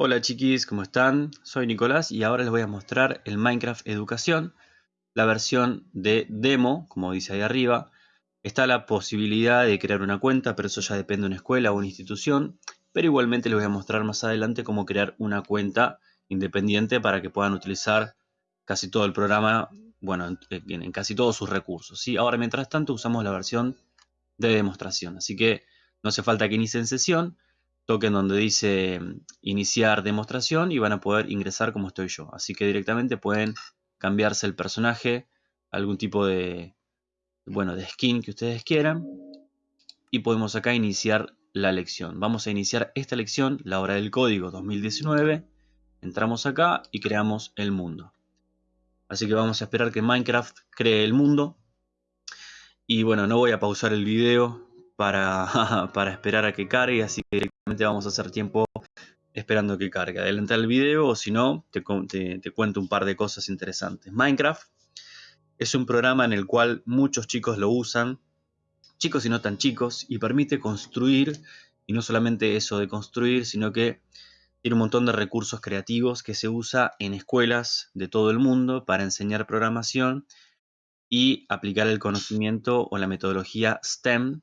Hola chiquis, ¿cómo están? Soy Nicolás y ahora les voy a mostrar el Minecraft Educación, la versión de demo, como dice ahí arriba. Está la posibilidad de crear una cuenta, pero eso ya depende de una escuela o una institución. Pero igualmente les voy a mostrar más adelante cómo crear una cuenta independiente para que puedan utilizar casi todo el programa, bueno, en, casi todos sus recursos. ¿sí? Ahora, mientras tanto, usamos la versión de demostración. Así que no hace falta que inicien sesión toquen donde dice mm, iniciar demostración y van a poder ingresar como estoy yo. Así que directamente pueden cambiarse el personaje, algún tipo de, bueno, de skin que ustedes quieran. Y podemos acá iniciar la lección. Vamos a iniciar esta lección, la hora del código 2019. Entramos acá y creamos el mundo. Así que vamos a esperar que Minecraft cree el mundo. Y bueno, no voy a pausar el video para, para esperar a que cargue, así que vamos a hacer tiempo esperando que cargue. Adelantar el video o si no, te, te, cuento un par de cosas interesantes. Minecraft es un programa en el cual muchos chicos lo usan, chicos y no tan chicos, y permite construir, y no solamente eso de construir, sino que tiene un montón de recursos creativos que se usa en escuelas de todo el mundo para enseñar programación y aplicar el conocimiento o la metodología STEM,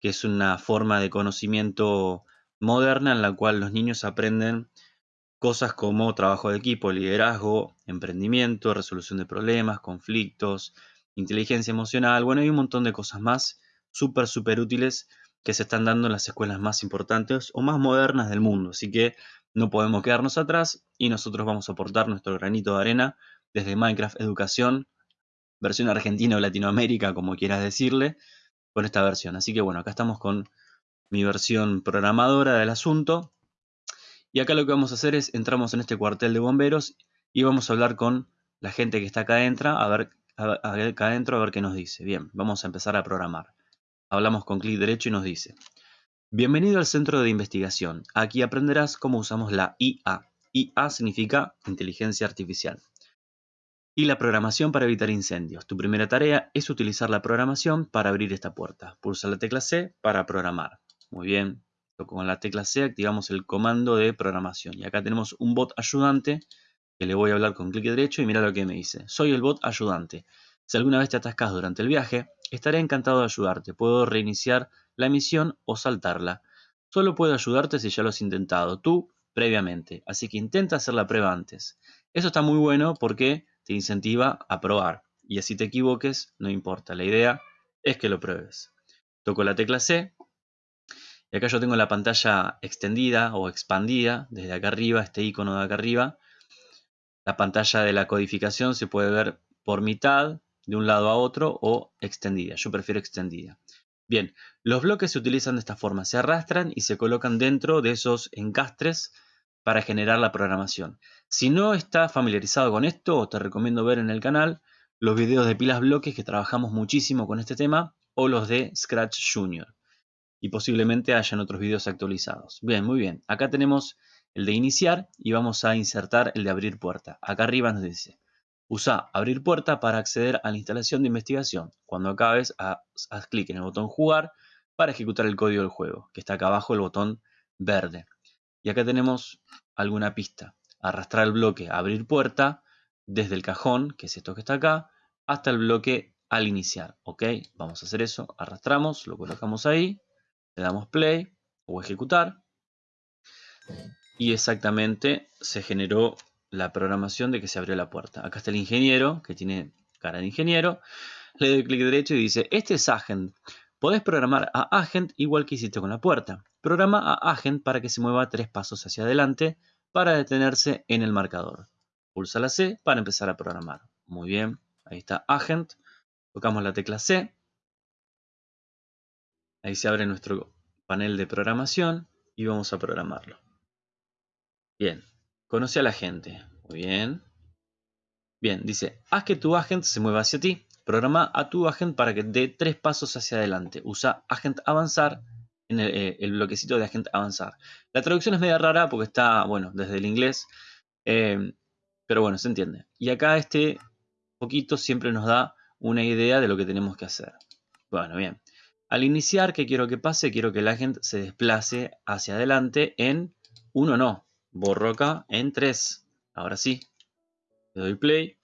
que es una forma de conocimiento moderna en la cual los niños aprenden cosas como trabajo de equipo, liderazgo, emprendimiento, resolución de problemas, conflictos, inteligencia emocional, bueno, hay un montón de cosas más súper, súper útiles que se están dando en las escuelas más importantes o más modernas del mundo. Así que no podemos quedarnos atrás y nosotros vamos a aportar nuestro granito de arena desde Minecraft Educación, versión argentina o Latinoamérica, como quieras decirle, con esta versión. Así que bueno, acá estamos con mi versión programadora del asunto. Y acá lo que vamos a hacer es, entramos en este cuartel de bomberos y vamos a hablar con la gente que está acá adentro, a ver, acá adentro a ver qué nos dice. Bien, vamos a empezar a programar. Hablamos con clic derecho y nos dice, Bienvenido al centro de investigación. Aquí aprenderás cómo usamos la IA. IA significa inteligencia artificial. Y la programación para evitar incendios. Tu primera tarea es utilizar la programación para abrir esta puerta. Pulsa la tecla C para programar. Muy bien, con la tecla C activamos el comando de programación. Y acá tenemos un bot ayudante que le voy a hablar con clic derecho y mira lo que me dice. Soy el bot ayudante. Si alguna vez te atascas durante el viaje, estaré encantado de ayudarte. Puedo reiniciar la misión o saltarla. Solo puedo ayudarte si ya lo has intentado tú previamente. Así que intenta hacer la prueba antes. Eso está muy bueno porque te incentiva a probar. Y así te equivoques, no importa. La idea es que lo pruebes. Toco la tecla C y acá yo tengo la pantalla extendida o expandida, desde acá arriba, este icono de acá arriba. La pantalla de la codificación se puede ver por mitad, de un lado a otro, o extendida. Yo prefiero extendida. Bien, los bloques se utilizan de esta forma, se arrastran y se colocan dentro de esos encastres para generar la programación. Si no estás familiarizado con esto, te recomiendo ver en el canal los videos de pilas bloques que trabajamos muchísimo con este tema o los de Scratch Junior y posiblemente hayan otros vídeos actualizados. Bien, muy bien. Acá tenemos el de iniciar y vamos a insertar el de abrir puerta. Acá arriba nos dice, usa abrir puerta para acceder a la instalación de investigación. Cuando acabes, haz, clic en el botón jugar para ejecutar el código del juego, que está acá abajo el botón verde. Y acá tenemos alguna pista. Arrastrar el bloque abrir puerta desde el cajón, que es esto que está acá, hasta el bloque al iniciar. ¿Ok? Vamos a hacer eso. Arrastramos, lo colocamos ahí le damos play o ejecutar y exactamente se generó la programación de que se abrió la puerta. Acá está el ingeniero, que tiene cara de ingeniero. Le doy clic derecho y dice, este es Agent. Podés programar a Agent igual que hiciste con la puerta. Programa a Agent para que se mueva tres pasos hacia adelante para detenerse en el marcador. Pulsa la C para empezar a programar. Muy bien, ahí está Agent. Tocamos la tecla C Ahí se abre nuestro panel de programación y vamos a programarlo. Bien, conoce a la gente. Muy bien. Bien, dice, haz que tu agent se mueva hacia ti. Programa a tu agent para que dé tres pasos hacia adelante. Usa agent avanzar en el, eh, bloquecito de agent avanzar. La traducción es media rara porque está, bueno, desde el inglés. Eh, pero bueno, se entiende. Y acá este poquito siempre nos da una idea de lo que tenemos que hacer. Bueno, bien. Al iniciar, ¿qué quiero que pase? Quiero que la gente se desplace hacia adelante en uno no. borro acá en 3. Ahora sí. Le doy play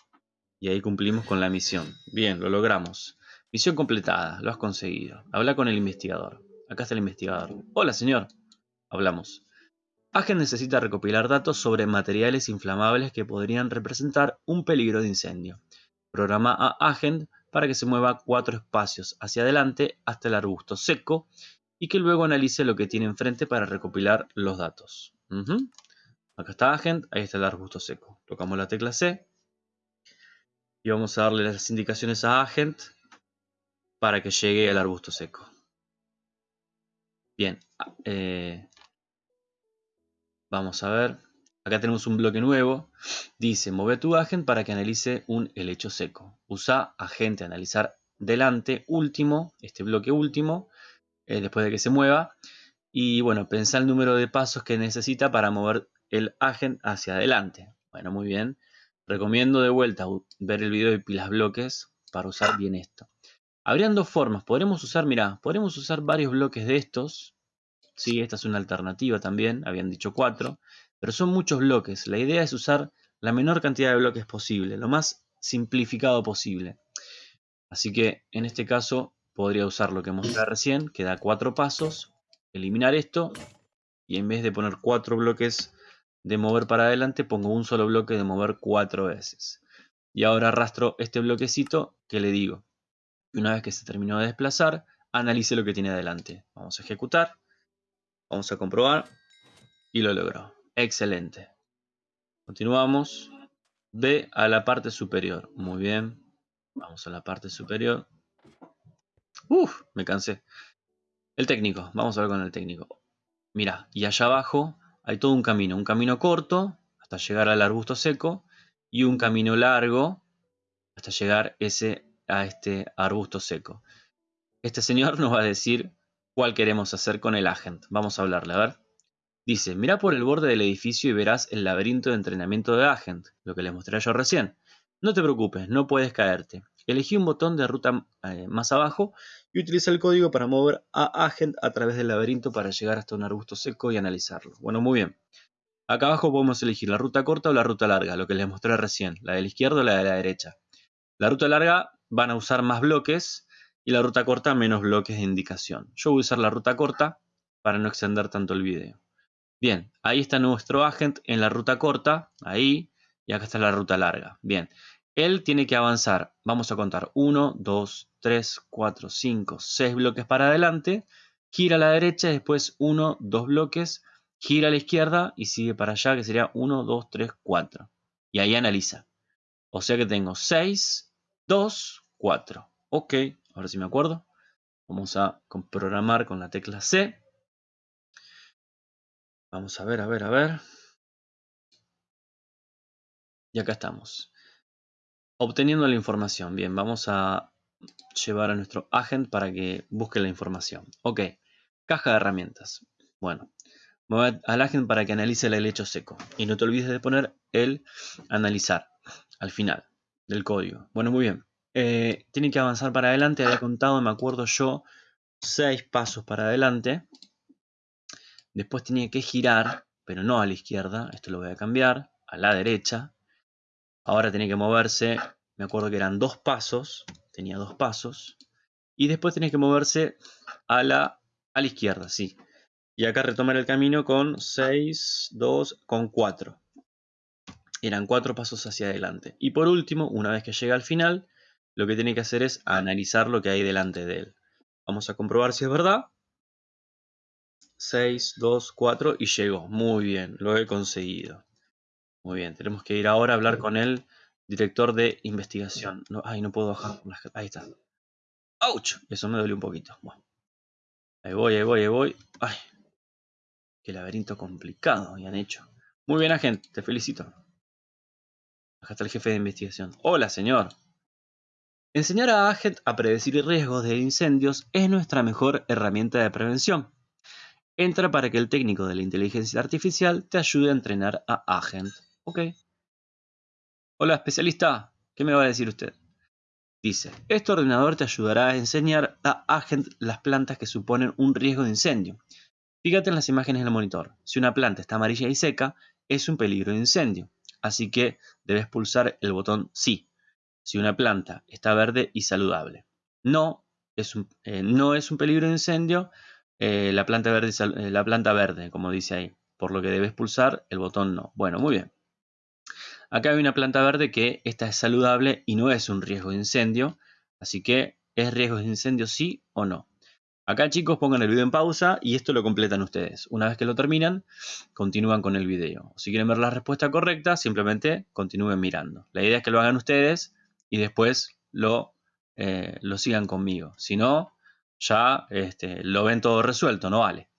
y ahí cumplimos con la misión. Bien, lo logramos. Misión completada, lo has conseguido. Habla con el investigador. Acá está el investigador. Hola, señor. Hablamos. Agent necesita recopilar datos sobre materiales inflamables que podrían representar un peligro de incendio. Programa a Agent para que se mueva cuatro espacios hacia adelante hasta el arbusto seco y que luego analice lo que tiene enfrente para recopilar los datos. Acá está Agent, ahí está el arbusto seco. Tocamos la tecla C y vamos a darle las indicaciones a Agent para que llegue al arbusto seco. Bien, eh, Vamos a ver. Acá tenemos un bloque nuevo. Dice, mueve tu agente para que analice un helecho seco. Usa agente analizar delante último, este bloque último, eh, después de que se mueva. Y bueno, pensá el número de pasos que necesita para mover el agente hacia adelante. Bueno, muy bien. Recomiendo de vuelta ver el video de pilas bloques para usar bien esto. Habrían dos formas. Podremos usar, mira, podremos usar varios bloques de estos Sí, esta es una alternativa también, habían dicho cuatro, pero son muchos bloques. La idea es usar la menor cantidad de bloques posible, lo más simplificado posible. Así que en este caso podría usar lo que mostré recién, que da cuatro pasos, eliminar esto y en vez de poner cuatro bloques de mover para adelante, pongo un solo bloque de mover cuatro veces. Y ahora arrastro este bloquecito que le digo. Y una vez que se terminó de desplazar, analice lo que tiene adelante. Vamos a ejecutar. Vamos a comprobar. Y lo logró. Excelente. Continuamos. Ve a la parte superior. Muy bien. Vamos a la parte superior. Uf, me cansé. El técnico. Vamos a ver con el técnico. Mira, y allá abajo hay todo un camino. Un camino corto hasta llegar al arbusto seco. Y un camino largo hasta llegar a este arbusto seco. Este señor nos va a decir cuál queremos hacer con el agent. Vamos a hablarle, a ver. Dice, mira por el borde del edificio y verás el laberinto de entrenamiento de agent, lo que les mostré yo recién. No te preocupes, no puedes caerte. Elegí un botón de ruta eh, más abajo y utiliza el código para mover a agent a través del laberinto para llegar hasta un arbusto seco y analizarlo. Bueno, muy bien. Acá abajo podemos elegir la ruta corta o la ruta larga, lo que les mostré recién, la de la izquierda o la de la derecha. La ruta larga van a usar más bloques y la ruta corta menos bloques de indicación. Yo voy a usar la ruta corta para no extender tanto el video. Bien, ahí está nuestro agent en la ruta corta, ahí, y acá está la ruta larga. Bien, él tiene que avanzar, vamos a contar 1, 2, 3, 4, 5, 6 bloques para adelante, gira a la derecha, después 1, 2 bloques, gira a la izquierda y sigue para allá, que sería 1, 2, 3, 4. Y ahí analiza. O sea que tengo 6, 2, 4. Ok, Ahora sí me acuerdo. Vamos a programar con la tecla C. Vamos a ver, a ver, a ver. Y acá estamos. Obteniendo la información. Bien, vamos a llevar a nuestro agent para que busque la información. Ok, caja de herramientas. Bueno, voy al agent para que analice el helecho seco. Y no te olvides de poner el analizar al final del código. Bueno, muy bien. Eh, tiene que avanzar para adelante. Había contado, me acuerdo yo, seis pasos para adelante. Después tiene que girar, pero no a la izquierda. Esto lo voy a cambiar. A la derecha. Ahora tiene que moverse. Me acuerdo que eran dos pasos. Tenía dos pasos. Y después tiene que moverse a la, a la izquierda, sí. Y acá retomar el camino con 6, 2, con 4. Eran cuatro pasos hacia adelante. Y por último, una vez que llega al final, lo que tiene que hacer es analizar lo que hay delante de él. Vamos a comprobar si es verdad. 6, 2, 4 y llegó. Muy bien, lo he conseguido. Muy bien, tenemos que ir ahora a hablar con el director de investigación. No, ay, no puedo bajar. Ahí está. ¡Auch! Eso me duele un poquito. Ahí voy, ahí voy, ahí voy. ¡Ay! Qué laberinto complicado han hecho. Muy bien, agente, te felicito. Acá está el jefe de investigación. Hola, señor. Enseñar a Agent a predecir riesgos de incendios es nuestra mejor herramienta de prevención. Entra para que el técnico de la inteligencia artificial te ayude a entrenar a Agent. Ok. Hola, especialista. ¿Qué me va a decir usted? Dice, este ordenador te ayudará a enseñar a Agent las plantas que suponen un riesgo de incendio. Fíjate en las imágenes del monitor. Si una planta está amarilla y seca, es un peligro de incendio. Así que debes pulsar el botón sí, si una planta está verde y saludable. No es un, eh, no es un peligro de incendio eh, la, planta verde, eh, la planta verde, como dice ahí, por lo que debes pulsar el botón no. Bueno, muy bien. Acá hay una planta verde que esta es saludable y no es un riesgo de incendio, así que ¿es riesgo de incendio sí o no? Acá chicos pongan el video en pausa y esto lo completan ustedes. Una vez que lo terminan, continúan con el video. Si quieren ver la respuesta correcta, simplemente continúen mirando. La idea es que lo hagan ustedes y después lo, eh, lo sigan conmigo. Si no, ya este, lo ven todo resuelto, no vale.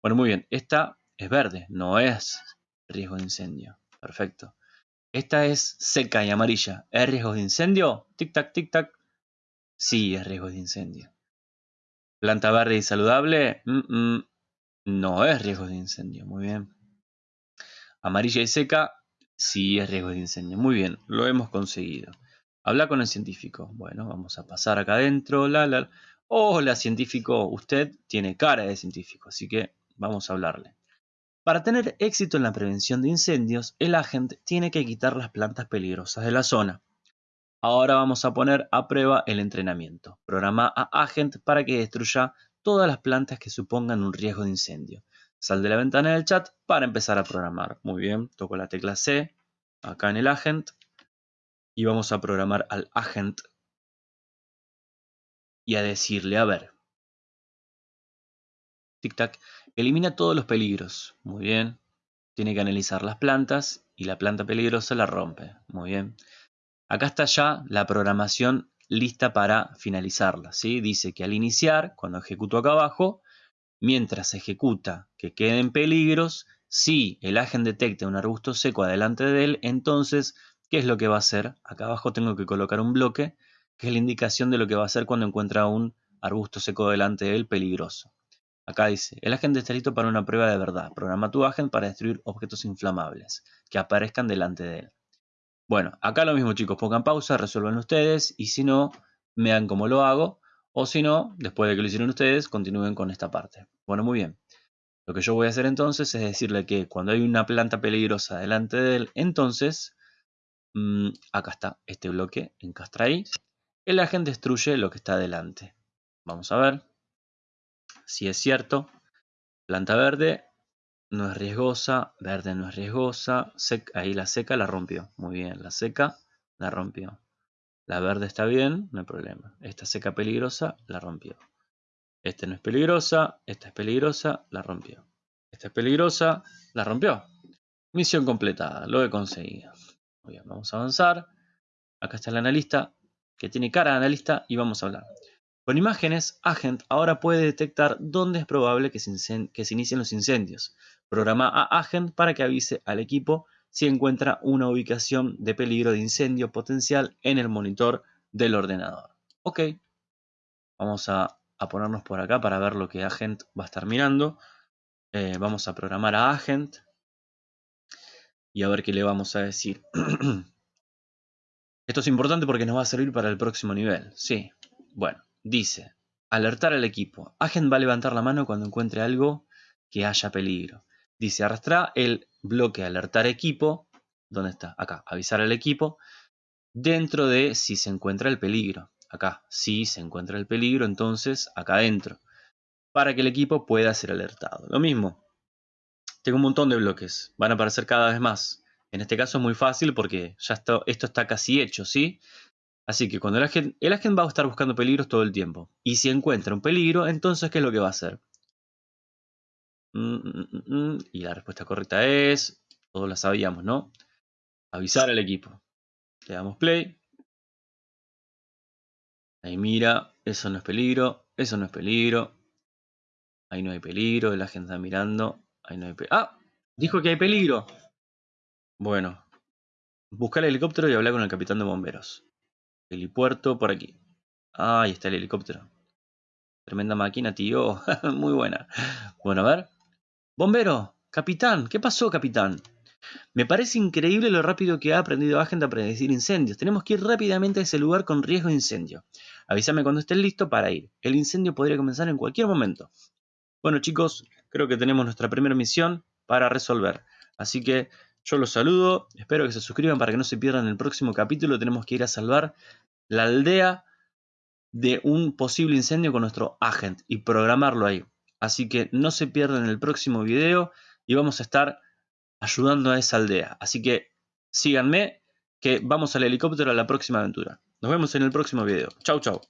Bueno, muy bien. Esta es verde, no es riesgo de incendio. Perfecto. Esta es seca y amarilla. ¿Es riesgo de incendio? Tic-tac, tic-tac. Sí, es riesgo de incendio. Planta verde y saludable, no es riesgo de incendio. Muy bien. Amarilla y seca, sí es riesgo de incendio. Muy bien, lo hemos conseguido. Habla con el científico. Bueno, vamos a pasar acá adentro. La, la. Hola, científico. Usted tiene cara de científico, así que vamos a hablarle. Para tener éxito en la prevención de incendios, el agente tiene que quitar las plantas peligrosas de la zona. Ahora vamos a poner a prueba el entrenamiento. Programa a Agent para que destruya todas las plantas que supongan un riesgo de incendio. Sal de la ventana del chat para empezar a programar. Muy bien, toco la tecla C acá en el Agent y vamos a programar al Agent y a decirle, a ver, tic-tac, elimina todos los peligros. Muy bien, tiene que analizar las plantas y la planta peligrosa la rompe. Muy bien. Acá está ya la programación lista para finalizarla. ¿sí? Dice que al iniciar, cuando ejecuto acá abajo, mientras ejecuta que queden peligros, si el agente detecta un arbusto seco adelante de él, entonces, ¿qué es lo que va a hacer? Acá abajo tengo que colocar un bloque, que es la indicación de lo que va a hacer cuando encuentra un arbusto seco delante de él peligroso. Acá dice, el agente está listo para una prueba de verdad. Programa tu agente para destruir objetos inflamables que aparezcan delante de él. Bueno, acá lo mismo chicos, pongan pausa, resuelvan ustedes y si no, vean cómo lo hago o si no, después de que lo hicieron ustedes, continúen con esta parte. Bueno, muy bien. Lo que yo voy a hacer entonces es decirle que cuando hay una planta peligrosa delante de él, entonces, mm, acá está este bloque, encastra ahí, el agente destruye lo que está delante. Vamos a ver si es cierto. Planta verde, no es riesgosa, verde no es riesgosa, ahí la seca la rompió, muy bien, la seca la rompió. La verde está bien, no hay problema. Esta seca peligrosa la rompió. Esta no es peligrosa, esta es peligrosa, la rompió. Esta es peligrosa, la rompió. Misión completada, lo he conseguido. Muy bien, vamos a avanzar. Acá está el analista, que tiene cara de analista, y vamos a hablar. Con imágenes, Agent ahora puede detectar dónde es probable que se, inicien los incendios. Programa a Agent para que avise al equipo si encuentra una ubicación de peligro de incendio potencial en el monitor del ordenador. Ok, vamos a, ponernos por acá para ver lo que Agent va a estar mirando. Eh, vamos a programar a Agent y a ver qué le vamos a decir. Esto es importante porque nos va a servir para el próximo nivel. Sí, bueno. Dice, alertar al equipo. Agent va a levantar la mano cuando encuentre algo que haya peligro. Dice, arrastra el bloque alertar equipo. ¿Dónde está? Acá, avisar al equipo. Dentro de si se encuentra el peligro. Acá, si se encuentra el peligro, entonces acá adentro. Para que el equipo pueda ser alertado. Lo mismo. Tengo un montón de bloques. Van a aparecer cada vez más. En este caso es muy fácil porque ya esto, esto está casi hecho, ¿sí? Así que cuando el agente, el agente va a estar buscando peligros todo el tiempo. Y si encuentra un peligro, entonces ¿qué es lo que va a hacer? Mm, mm, mm, y la respuesta correcta es, todos la sabíamos, ¿no? Avisar al equipo. Le damos play. Ahí mira, eso no es peligro, eso no es peligro. Ahí no hay peligro, el agente está mirando. Ahí no hay peligro. ¡Ah! Dijo que hay peligro. Bueno, buscar el helicóptero y hablar con el capitán de bomberos. Helipuerto por aquí. Ah, ahí está el helicóptero. Tremenda máquina, tío. Muy buena. Bueno, a ver. Bombero, capitán. ¿Qué pasó, capitán? Me parece increíble lo rápido que ha aprendido Agent a predecir incendios. Tenemos que ir rápidamente a ese lugar con riesgo de incendio. Avísame cuando estés listo para ir. El incendio podría comenzar en cualquier momento. Bueno chicos, creo que tenemos nuestra primera misión para resolver. Así que Yo los saludo, espero que se suscriban para que no se pierdan el próximo capítulo. Tenemos que ir a salvar la aldea de un posible incendio con nuestro agent y programarlo ahí. Así que no se pierdan el próximo video y vamos a estar ayudando a esa aldea. Así que síganme que vamos al helicóptero a la próxima aventura. Nos vemos en el próximo video. Chau, chau.